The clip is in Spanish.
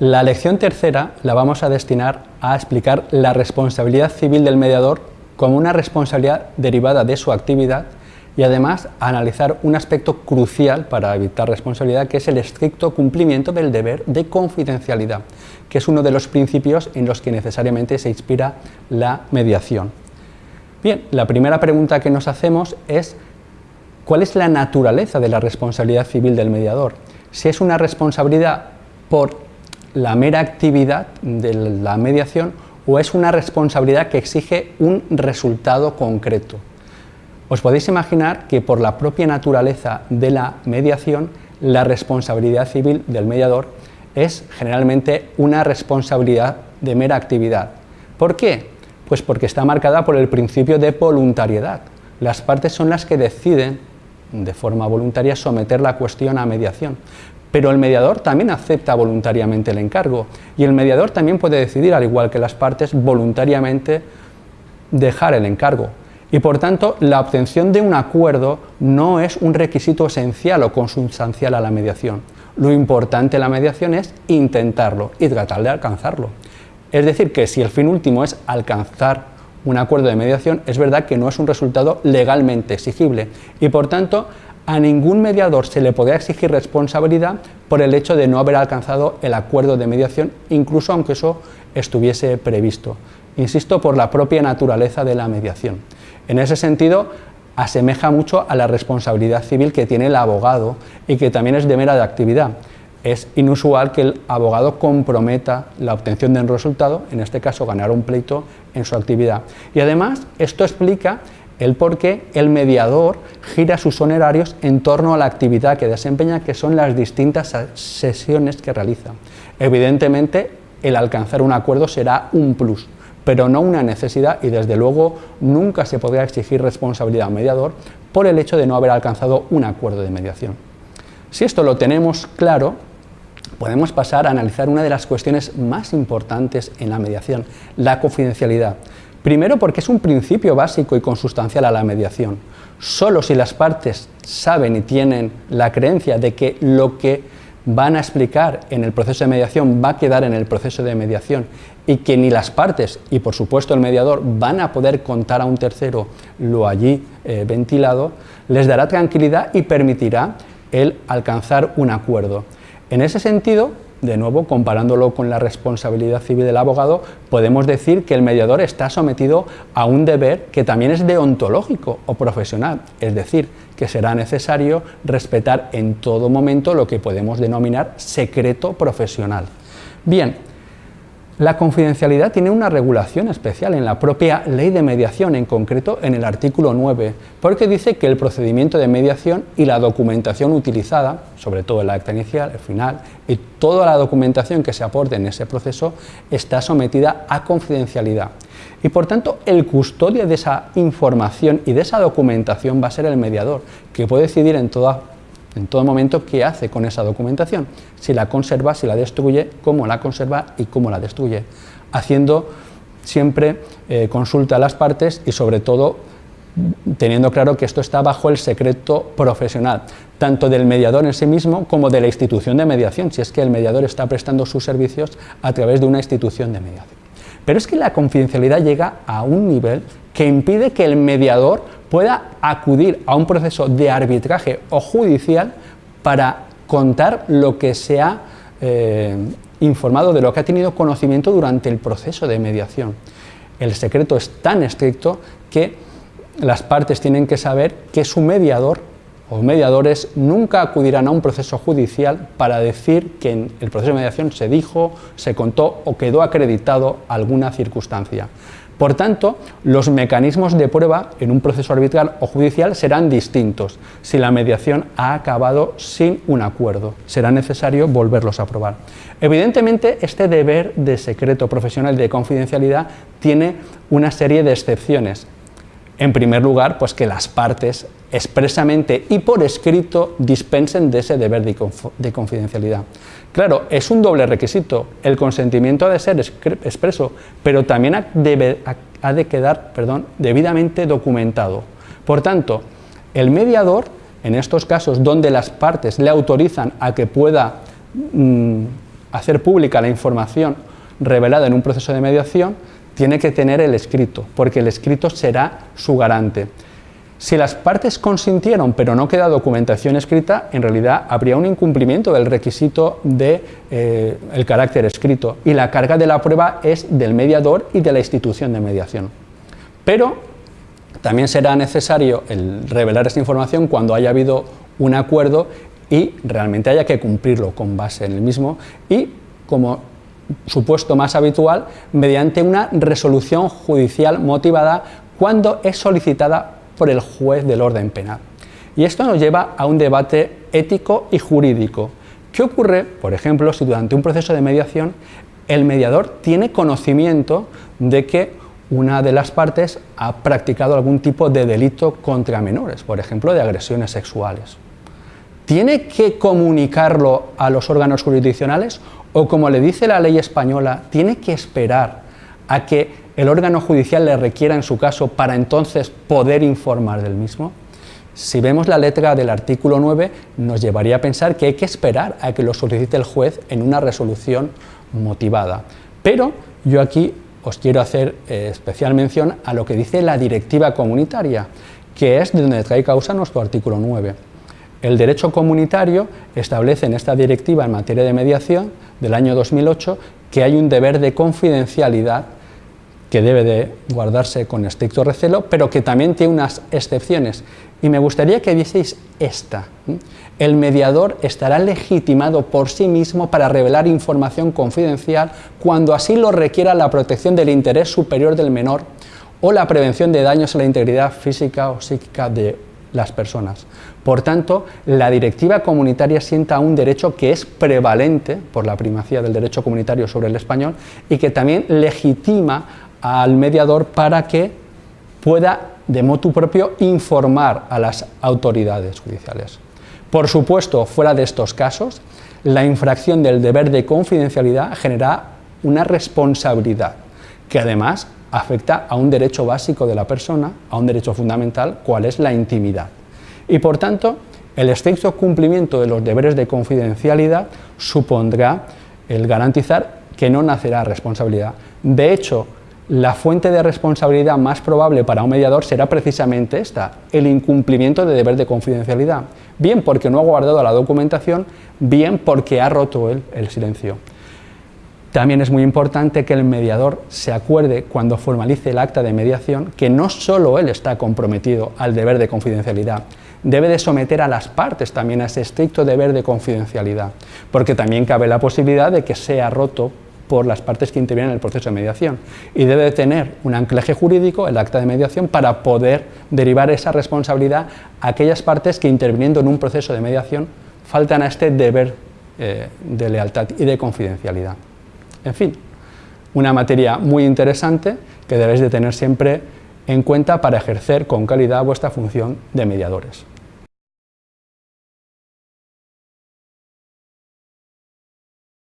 La lección tercera la vamos a destinar a explicar la responsabilidad civil del mediador como una responsabilidad derivada de su actividad y además a analizar un aspecto crucial para evitar responsabilidad que es el estricto cumplimiento del deber de confidencialidad, que es uno de los principios en los que necesariamente se inspira la mediación. Bien, la primera pregunta que nos hacemos es ¿cuál es la naturaleza de la responsabilidad civil del mediador? Si es una responsabilidad por la mera actividad de la mediación o es una responsabilidad que exige un resultado concreto. Os podéis imaginar que por la propia naturaleza de la mediación, la responsabilidad civil del mediador es generalmente una responsabilidad de mera actividad. ¿Por qué? Pues porque está marcada por el principio de voluntariedad. Las partes son las que deciden de forma voluntaria someter la cuestión a mediación. Pero el mediador también acepta voluntariamente el encargo y el mediador también puede decidir, al igual que las partes, voluntariamente dejar el encargo. Y por tanto, la obtención de un acuerdo no es un requisito esencial o consustancial a la mediación. Lo importante en la mediación es intentarlo y tratar de alcanzarlo. Es decir, que si el fin último es alcanzar un acuerdo de mediación, es verdad que no es un resultado legalmente exigible y por tanto a ningún mediador se le podrá exigir responsabilidad por el hecho de no haber alcanzado el acuerdo de mediación, incluso aunque eso estuviese previsto. Insisto, por la propia naturaleza de la mediación. En ese sentido, asemeja mucho a la responsabilidad civil que tiene el abogado y que también es de mera actividad. Es inusual que el abogado comprometa la obtención de un resultado, en este caso ganar un pleito, en su actividad. Y además, esto explica el por qué el mediador gira sus honorarios en torno a la actividad que desempeña, que son las distintas sesiones que realiza. Evidentemente, el alcanzar un acuerdo será un plus, pero no una necesidad y desde luego nunca se podrá exigir responsabilidad al mediador por el hecho de no haber alcanzado un acuerdo de mediación. Si esto lo tenemos claro, podemos pasar a analizar una de las cuestiones más importantes en la mediación, la confidencialidad. Primero porque es un principio básico y consustancial a la mediación. Solo si las partes saben y tienen la creencia de que lo que van a explicar en el proceso de mediación va a quedar en el proceso de mediación y que ni las partes y por supuesto el mediador van a poder contar a un tercero lo allí eh, ventilado, les dará tranquilidad y permitirá el alcanzar un acuerdo. En ese sentido, de nuevo, comparándolo con la responsabilidad civil del abogado, podemos decir que el mediador está sometido a un deber que también es deontológico o profesional, es decir, que será necesario respetar en todo momento lo que podemos denominar secreto profesional. Bien, la confidencialidad tiene una regulación especial en la propia ley de mediación, en concreto en el artículo 9, porque dice que el procedimiento de mediación y la documentación utilizada, sobre todo el acta inicial, el final, y toda la documentación que se aporte en ese proceso, está sometida a confidencialidad. Y por tanto, el custodio de esa información y de esa documentación va a ser el mediador, que puede decidir en toda en todo momento qué hace con esa documentación, si la conserva, si la destruye, cómo la conserva y cómo la destruye, haciendo siempre eh, consulta a las partes y sobre todo teniendo claro que esto está bajo el secreto profesional, tanto del mediador en sí mismo como de la institución de mediación, si es que el mediador está prestando sus servicios a través de una institución de mediación. Pero es que la confidencialidad llega a un nivel que impide que el mediador pueda acudir a un proceso de arbitraje o judicial para contar lo que se ha eh, informado, de lo que ha tenido conocimiento durante el proceso de mediación. El secreto es tan estricto que las partes tienen que saber que su mediador o mediadores nunca acudirán a un proceso judicial para decir que en el proceso de mediación se dijo, se contó o quedó acreditado alguna circunstancia. Por tanto, los mecanismos de prueba en un proceso arbitral o judicial serán distintos si la mediación ha acabado sin un acuerdo. Será necesario volverlos a probar. Evidentemente, este deber de secreto profesional de confidencialidad tiene una serie de excepciones. En primer lugar, pues que las partes expresamente y por escrito dispensen de ese deber de confidencialidad. Claro, es un doble requisito, el consentimiento ha de ser expreso, pero también ha, de quedar perdón, debidamente documentado. Por tanto, el mediador, en estos casos donde las partes le autorizan a que pueda mm, hacer pública la información revelada en un proceso de mediación, tiene que tener el escrito, porque el escrito será su garante. Si las partes consintieron pero no queda documentación escrita, en realidad habría un incumplimiento del requisito del de, eh, carácter escrito y la carga de la prueba es del mediador y de la institución de mediación. Pero también será necesario el revelar esta información cuando haya habido un acuerdo y realmente haya que cumplirlo con base en el mismo y como supuesto más habitual mediante una resolución judicial motivada cuando es solicitada por el juez del orden penal. Y esto nos lleva a un debate ético y jurídico. ¿Qué ocurre, por ejemplo, si durante un proceso de mediación el mediador tiene conocimiento de que una de las partes ha practicado algún tipo de delito contra menores, por ejemplo, de agresiones sexuales? ¿Tiene que comunicarlo a los órganos jurisdiccionales o, como le dice la ley española, tiene que esperar a que el órgano judicial le requiera en su caso para entonces poder informar del mismo? Si vemos la letra del artículo 9, nos llevaría a pensar que hay que esperar a que lo solicite el juez en una resolución motivada. Pero yo aquí os quiero hacer eh, especial mención a lo que dice la directiva comunitaria, que es de donde trae causa nuestro artículo 9. El derecho comunitario establece en esta directiva en materia de mediación del año 2008 que hay un deber de confidencialidad que debe de guardarse con estricto recelo, pero que también tiene unas excepciones. Y me gustaría que vieseis esta. El mediador estará legitimado por sí mismo para revelar información confidencial cuando así lo requiera la protección del interés superior del menor o la prevención de daños a la integridad física o psíquica de las personas. Por tanto, la directiva comunitaria sienta un derecho que es prevalente por la primacía del derecho comunitario sobre el español y que también legitima al mediador para que pueda de motu propio informar a las autoridades judiciales. Por supuesto, fuera de estos casos, la infracción del deber de confidencialidad genera una responsabilidad que además afecta a un derecho básico de la persona, a un derecho fundamental, cual es la intimidad. Y por tanto, el estricto cumplimiento de los deberes de confidencialidad supondrá el garantizar que no nacerá responsabilidad. De hecho, la fuente de responsabilidad más probable para un mediador será precisamente esta, el incumplimiento de deber de confidencialidad, bien porque no ha guardado la documentación, bien porque ha roto el, el silencio. También es muy importante que el mediador se acuerde cuando formalice el acta de mediación que no solo él está comprometido al deber de confidencialidad, debe de someter a las partes también a ese estricto deber de confidencialidad, porque también cabe la posibilidad de que sea roto por las partes que intervienen en el proceso de mediación y debe de tener un anclaje jurídico, el acta de mediación, para poder derivar esa responsabilidad a aquellas partes que interviniendo en un proceso de mediación faltan a este deber eh, de lealtad y de confidencialidad. En fin, una materia muy interesante que debéis de tener siempre en cuenta para ejercer con calidad vuestra función de mediadores.